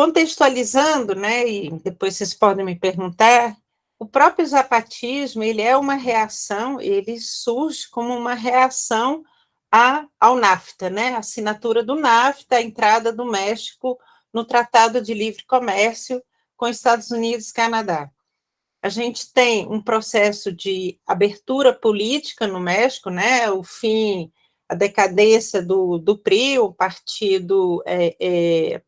contextualizando, né, e depois vocês podem me perguntar, o próprio zapatismo, ele é uma reação, ele surge como uma reação a, ao NAFTA, né, a assinatura do NAFTA, a entrada do México no Tratado de Livre Comércio com Estados Unidos e Canadá. A gente tem um processo de abertura política no México, né, o fim, a decadência do, do PRI, o Partido é, é,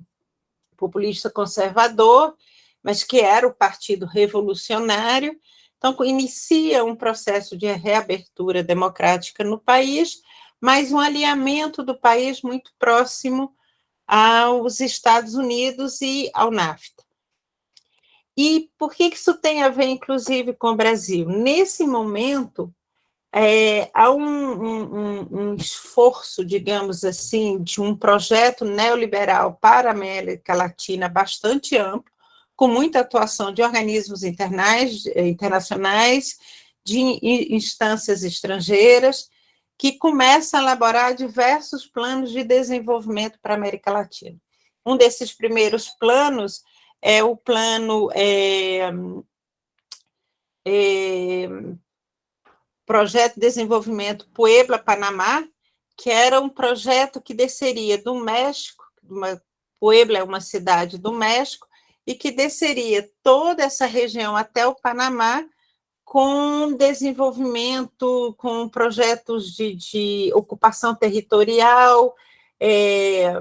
Populista Conservador, mas que era o Partido Revolucionário. Então, inicia um processo de reabertura democrática no país, mas um alinhamento do país muito próximo aos Estados Unidos e ao NAFTA. E por que isso tem a ver, inclusive, com o Brasil? Nesse momento, é, há um, um, um, esforço, digamos assim, de um projeto neoliberal para a América Latina bastante amplo, com muita atuação de organismos internais, eh, internacionais, de instâncias estrangeiras, que começa a elaborar diversos planos de desenvolvimento para a América Latina. Um desses primeiros planos é o plano é, é, Projeto de Desenvolvimento Puebla Panamá, que era um projeto que desceria do México, uma, Puebla é uma cidade do México, e que desceria toda essa região até o Panamá com desenvolvimento, com projetos de, de ocupação territorial, é,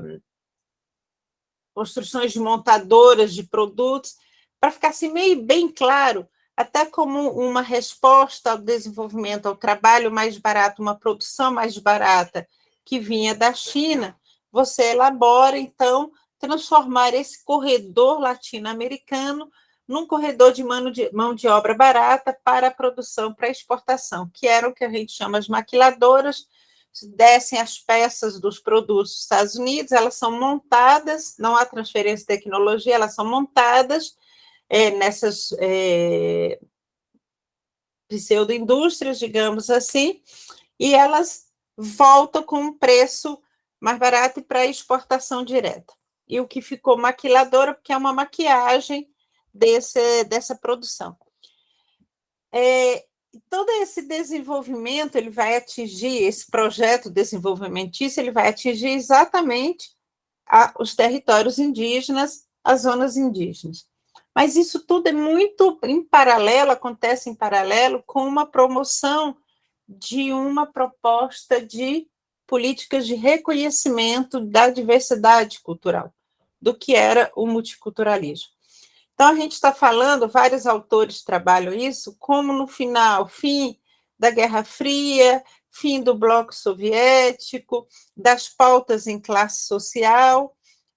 construções de montadoras de produtos, para ficar assim meio bem claro, até como uma resposta ao desenvolvimento, ao trabalho mais barato, uma produção mais barata que vinha da China, você elabora, então, transformar esse corredor latino-americano num corredor de mão, de mão de obra barata para a produção, para a exportação, que era o que a gente chama as maquiladoras, descem as peças dos produtos dos Estados Unidos, elas são montadas, não há transferência de tecnologia, elas são montadas é, nessas é, pseudo-indústrias, digamos assim, e elas voltam com um preço mais barato para exportação direta. E o que ficou maquiladora, porque é uma maquiagem desse, dessa produção. É, todo esse desenvolvimento, ele vai atingir, esse projeto desenvolvimentício, ele vai atingir exatamente a, os territórios indígenas, as zonas indígenas. Mas isso tudo é muito em paralelo, acontece em paralelo com uma promoção de uma proposta de políticas de reconhecimento da diversidade cultural, do que era o multiculturalismo. Então, a gente está falando, vários autores trabalham isso, como no final, fim da Guerra Fria, fim do bloco soviético, das pautas em classe social.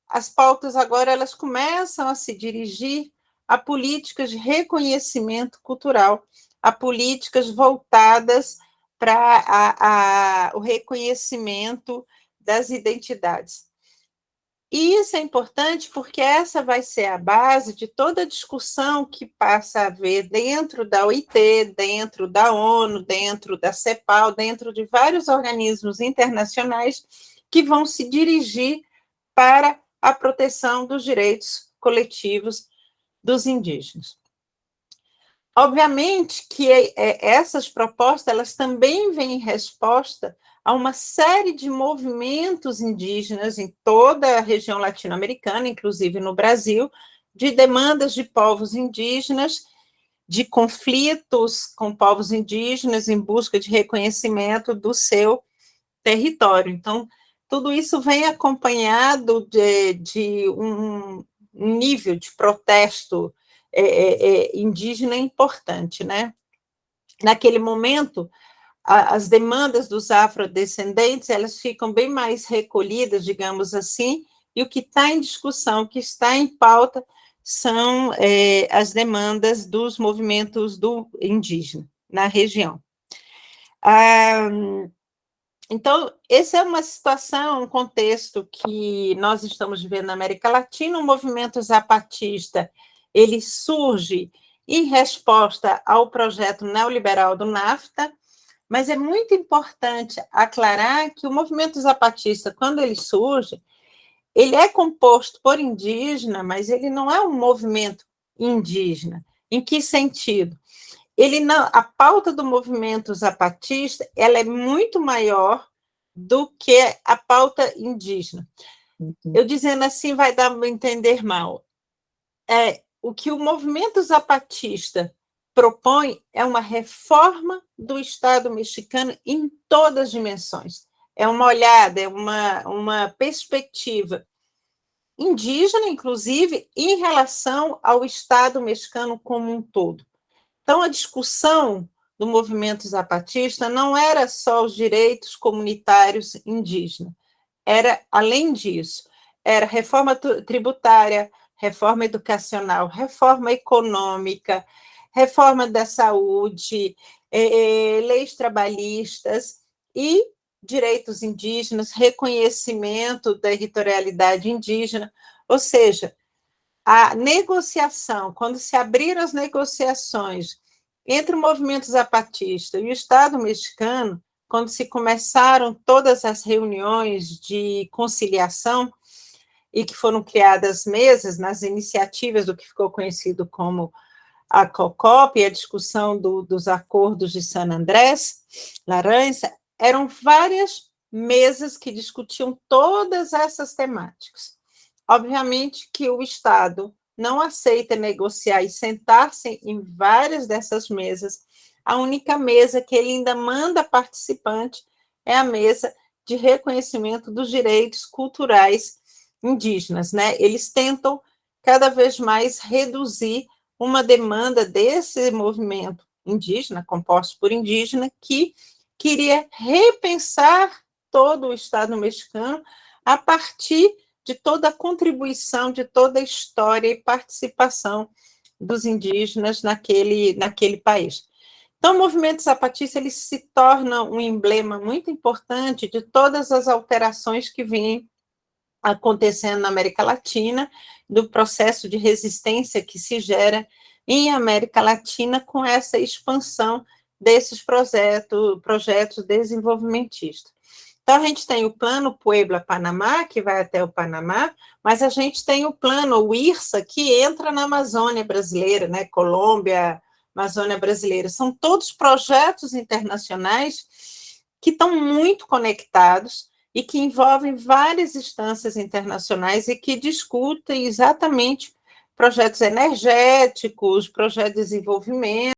As pautas agora elas começam a se dirigir a políticas de reconhecimento cultural, a políticas voltadas para o reconhecimento das identidades. E isso é importante porque essa vai ser a base de toda a discussão que passa a haver dentro da OIT, dentro da ONU, dentro da CEPAL, dentro de vários organismos internacionais que vão se dirigir para a proteção dos direitos coletivos dos indígenas. Obviamente que é, essas propostas elas também vêm em resposta a uma série de movimentos indígenas em toda a região latino-americana, inclusive no Brasil, de demandas de povos indígenas, de conflitos com povos indígenas em busca de reconhecimento do seu território. Então, tudo isso vem acompanhado de, de um nível de protesto é, é, é indígena importante, né? Naquele momento, as demandas dos afrodescendentes, elas ficam bem mais recolhidas, digamos assim, e o que está em discussão, o que está em pauta, são é, as demandas dos movimentos do indígena na região. Ah, então, essa é uma situação, um contexto que nós estamos vivendo na América Latina, o movimento zapatista, ele surge em resposta ao projeto neoliberal do NAFTA, mas é muito importante aclarar que o movimento zapatista, quando ele surge, ele é composto por indígena, mas ele não é um movimento indígena. Em que sentido? Ele não, a pauta do movimento zapatista ela é muito maior do que a pauta indígena. Uhum. Eu dizendo assim vai dar para entender mal. É, o que o movimento zapatista propõe é uma reforma do Estado mexicano em todas as dimensões. É uma olhada, é uma, uma perspectiva indígena, inclusive, em relação ao Estado mexicano como um todo. Então, a discussão do movimento zapatista não era só os direitos comunitários indígenas, era, além disso, era reforma tributária, reforma educacional, reforma econômica, reforma da saúde, eh, leis trabalhistas e direitos indígenas, reconhecimento da territorialidade indígena, ou seja, a negociação, quando se abriram as negociações entre o movimento zapatista e o Estado mexicano, quando se começaram todas as reuniões de conciliação e que foram criadas mesas nas iniciativas do que ficou conhecido como a COCOP e a discussão do, dos acordos de San Andrés, Laranja, eram várias mesas que discutiam todas essas temáticas. Obviamente que o Estado não aceita negociar e sentar-se em várias dessas mesas. A única mesa que ele ainda manda participante é a mesa de reconhecimento dos direitos culturais indígenas, né? Eles tentam cada vez mais reduzir uma demanda desse movimento indígena, composto por indígena, que queria repensar todo o Estado mexicano a partir de toda a contribuição, de toda a história e participação dos indígenas naquele, naquele país. Então, o movimento zapatista ele se torna um emblema muito importante de todas as alterações que vêm acontecendo na América Latina, do processo de resistência que se gera em América Latina com essa expansão desses projetos, projetos desenvolvimentistas. Então, a gente tem o plano Puebla-Panamá, que vai até o Panamá, mas a gente tem o plano, o IRSA, que entra na Amazônia brasileira, né? Colômbia, Amazônia brasileira. São todos projetos internacionais que estão muito conectados e que envolvem várias instâncias internacionais e que discutem exatamente projetos energéticos, projetos de desenvolvimento,